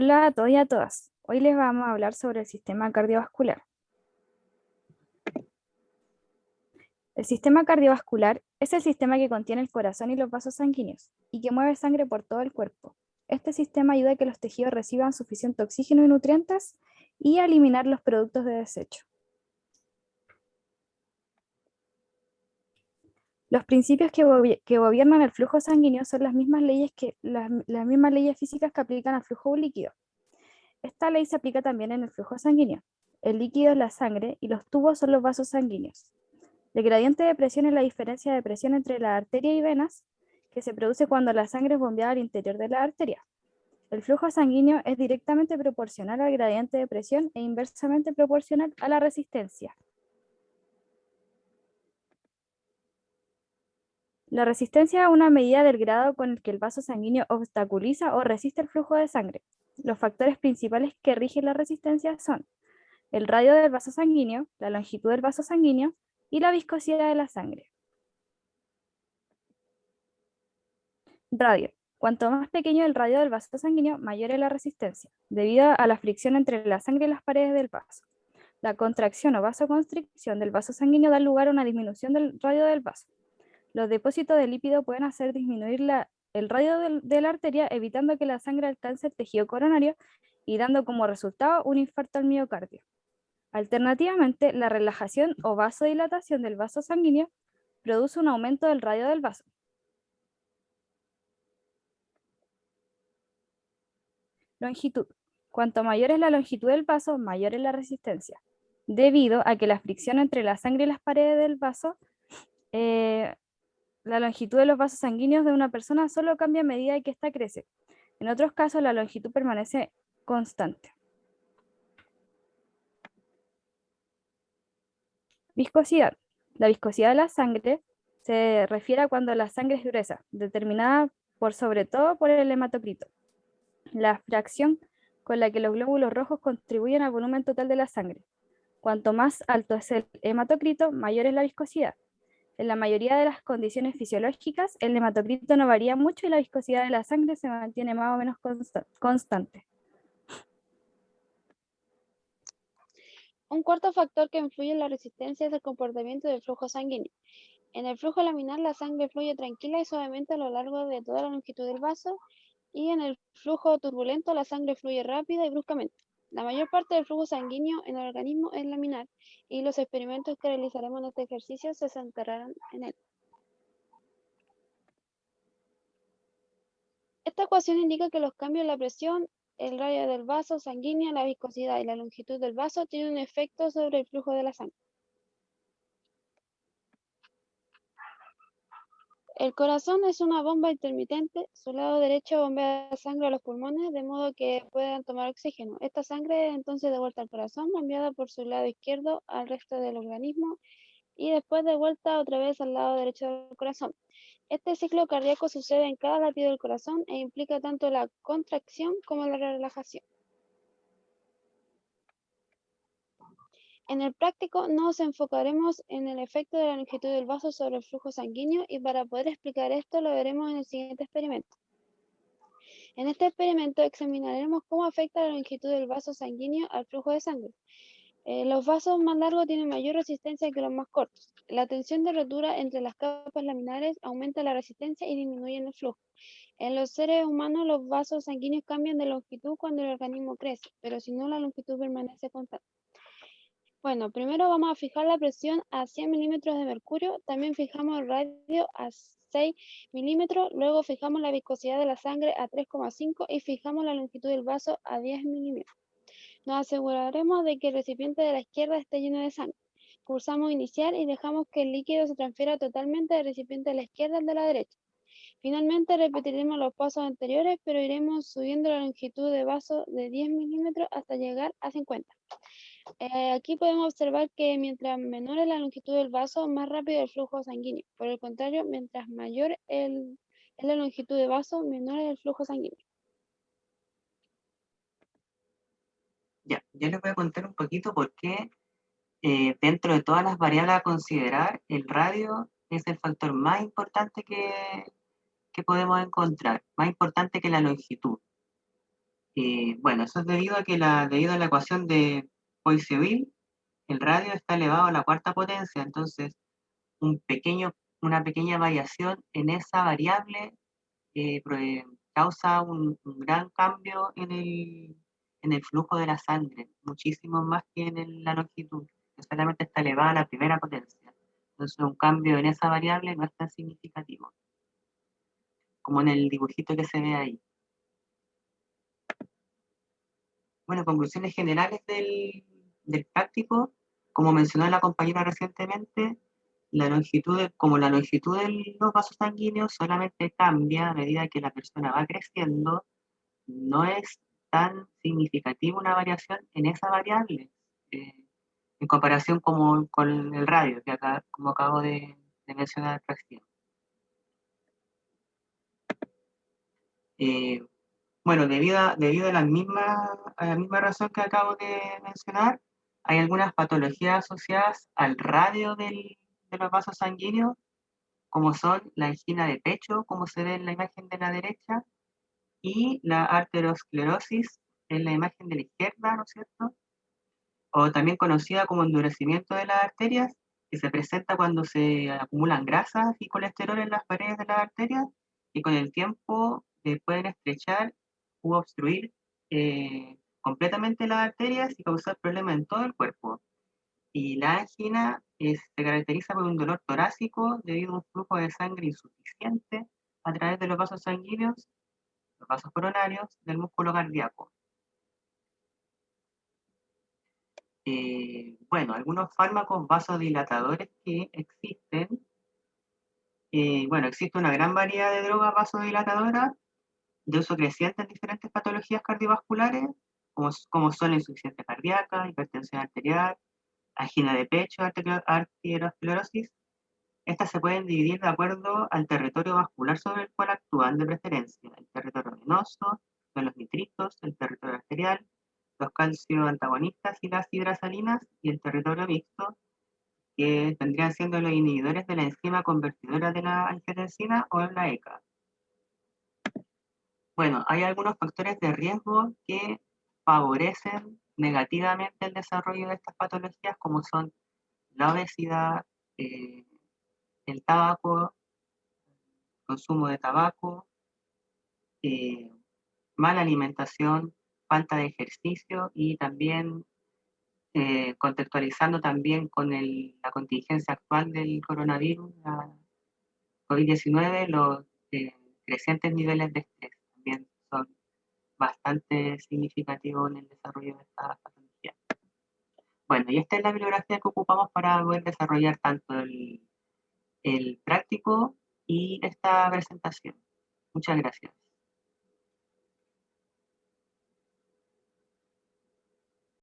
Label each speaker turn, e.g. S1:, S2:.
S1: Hola a todos y a todas. Hoy les vamos a hablar sobre el sistema cardiovascular. El sistema cardiovascular es el sistema que contiene el corazón y los vasos sanguíneos y que mueve sangre por todo el cuerpo. Este sistema ayuda a que los tejidos reciban suficiente oxígeno y nutrientes y a eliminar los productos de desecho. Los principios que, gobiernan el flujo sanguíneo son las mismas leyes que las, mismas leyes físicas que aplican al flujo líquido. Esta ley se aplica también en el flujo sanguíneo. El líquido es la sangre y los tubos son los vasos sanguíneos. El gradiente de presión es la diferencia de presión entre la arteria y venas que se produce cuando la sangre es bombeada al interior de la arteria. El flujo sanguíneo es directamente proporcional al gradiente de presión e inversamente proporcional a la resistencia. La resistencia es una medida del grado con el que el vaso sanguíneo obstaculiza o resiste el flujo de sangre. Los factores principales que rigen la resistencia son el radio del vaso sanguíneo, la longitud del vaso sanguíneo y la viscosidad de la sangre. Radio. Cuanto más pequeño el radio del vaso sanguíneo, mayor es la resistencia, debido a la fricción entre la sangre y las paredes del vaso. La contracción o vasoconstricción del vaso sanguíneo da lugar a una disminución del radio del vaso. Los depósitos de lípido pueden hacer disminuir el radio de la arteria, evitando que la sangre alcance el tejido coronario y dando como resultado un infarto al miocardio. Alternativamente, la relajación o vasodilatación del vaso sanguíneo produce un aumento del radio del vaso. Longitud. Cuanto mayor es la longitud del vaso, mayor es la resistencia, debido a que la fricción entre la sangre y las paredes del vaso eh, la longitud de los vasos sanguíneos de una persona solo cambia a medida que ésta crece. En otros casos, la longitud permanece constante. Viscosidad. La viscosidad de la sangre se refiere a cuando la sangre es gruesa, determinada por sobre todo por el hematocrito, la fracción con la que los glóbulos rojos contribuyen al volumen total de la sangre. Cuanto más alto es el hematocrito, mayor es la viscosidad. En la mayoría de las condiciones fisiológicas, el hematocrito no varía mucho y la viscosidad de la sangre se mantiene más o menos constante.
S2: Un cuarto factor que influye en la resistencia es el comportamiento del flujo sanguíneo. En el flujo laminar la sangre fluye tranquila y suavemente a lo largo de toda la longitud del vaso y en el flujo turbulento la sangre fluye rápida y bruscamente. La mayor parte del flujo sanguíneo en el organismo es laminar y los experimentos que realizaremos en este ejercicio se centrarán en él. Esta ecuación indica que los cambios en la presión, el radio del vaso sanguíneo, la viscosidad y la longitud del vaso tienen un efecto sobre el flujo de la sangre. El corazón es una bomba intermitente. Su lado derecho bombea sangre a los pulmones de modo que puedan tomar oxígeno. Esta sangre es entonces de vuelta al corazón, bombeada por su lado izquierdo al resto del organismo y después de vuelta otra vez al lado derecho del corazón. Este ciclo cardíaco sucede en cada latido del corazón e implica tanto la contracción como la relajación. En el práctico nos enfocaremos en el efecto de la longitud del vaso sobre el flujo sanguíneo y para poder explicar esto lo veremos en el siguiente experimento. En este experimento examinaremos cómo afecta la longitud del vaso sanguíneo al flujo de sangre. Eh, los vasos más largos tienen mayor resistencia que los más cortos. La tensión de rotura entre las capas laminares aumenta la resistencia y disminuye el flujo. En los seres humanos los vasos sanguíneos cambian de longitud cuando el organismo crece, pero si no la longitud permanece constante. Bueno, primero vamos a fijar la presión a 100 milímetros de mercurio, también fijamos el radio a 6 milímetros, luego fijamos la viscosidad de la sangre a 3,5 y fijamos la longitud del vaso a 10 milímetros. Nos aseguraremos de que el recipiente de la izquierda esté lleno de sangre. Pulsamos iniciar y dejamos que el líquido se transfiera totalmente del recipiente de la izquierda al de la derecha. Finalmente repetiremos los pasos anteriores, pero iremos subiendo la longitud de vaso de 10 milímetros hasta llegar a 50. Eh, aquí podemos observar que mientras menor es la longitud del vaso, más rápido el flujo sanguíneo. Por el contrario, mientras mayor es la longitud del vaso, menor es el flujo sanguíneo.
S3: Ya, yo les voy a contar un poquito por qué eh, dentro de todas las variables a considerar, el radio es el factor más importante que, que podemos encontrar, más importante que la longitud. Eh, bueno, eso es debido a que la, debido a la ecuación de Poiseuille, el radio está elevado a la cuarta potencia, entonces un pequeño, una pequeña variación en esa variable eh, causa un, gran cambio en el, en el, flujo de la sangre, muchísimo más que en la longitud, que solamente está elevada a la primera potencia. Entonces un cambio en esa variable no es tan significativo, como en el dibujito que se ve ahí. Bueno, conclusiones generales del, práctico, como mencionó la compañera recientemente, la longitud, como la longitud de los vasos sanguíneos solamente cambia a medida que la persona va creciendo, no es tan significativa una variación en esa variable, eh, en comparación como, con el radio, que acabo de, mencionar recién. Eh, bueno, debido a, debido a, la misma, a la misma razón que acabo de mencionar, hay algunas patologías asociadas al radio del, de los vasos sanguíneos, como son la angina de pecho, como se ve en la imagen de la derecha, y la arteriosclerosis en la imagen de la izquierda, ¿no es cierto? O también conocida como endurecimiento de las arterias, que se presenta cuando se acumulan grasas y colesterol en las paredes de las arterias y con el tiempo eh, pueden estrechar u obstruir eh, completamente las arterias y causar problemas en todo el cuerpo. Y la angina se caracteriza por un dolor torácico debido a un flujo de sangre insuficiente a través de los vasos sanguíneos, los vasos coronarios, del músculo cardíaco. Eh, bueno, algunos fármacos vasodilatadores que existen. Eh, bueno, existe una gran variedad de drogas vasodilatadoras de uso creciente en diferentes patologías cardiovasculares, como, como son la insuficiencia cardíaca, hipertensión arterial, angina de pecho, arteriosclerosis, estas se pueden dividir de acuerdo al territorio vascular sobre el cual actúan de preferencia, el territorio venoso, los nitritos, el territorio arterial, los calcio antagonistas y las hidrasalinas, y el territorio mixto, que tendrían siendo los inhibidores de la enzima convertidora de la angiotensina o la ECA. Bueno, hay algunos factores de riesgo que favorecen negativamente el desarrollo de estas patologías, como son la obesidad, eh, el tabaco, consumo de tabaco, eh, mala alimentación, falta de ejercicio y también eh, contextualizando también con la contingencia actual del coronavirus, la COVID-19, los crecientes niveles de estrés son bastante significativo en el desarrollo de esta patología. Bueno, y esta es la bibliografía que ocupamos para poder desarrollar tanto el, el práctico y esta presentación. Muchas gracias.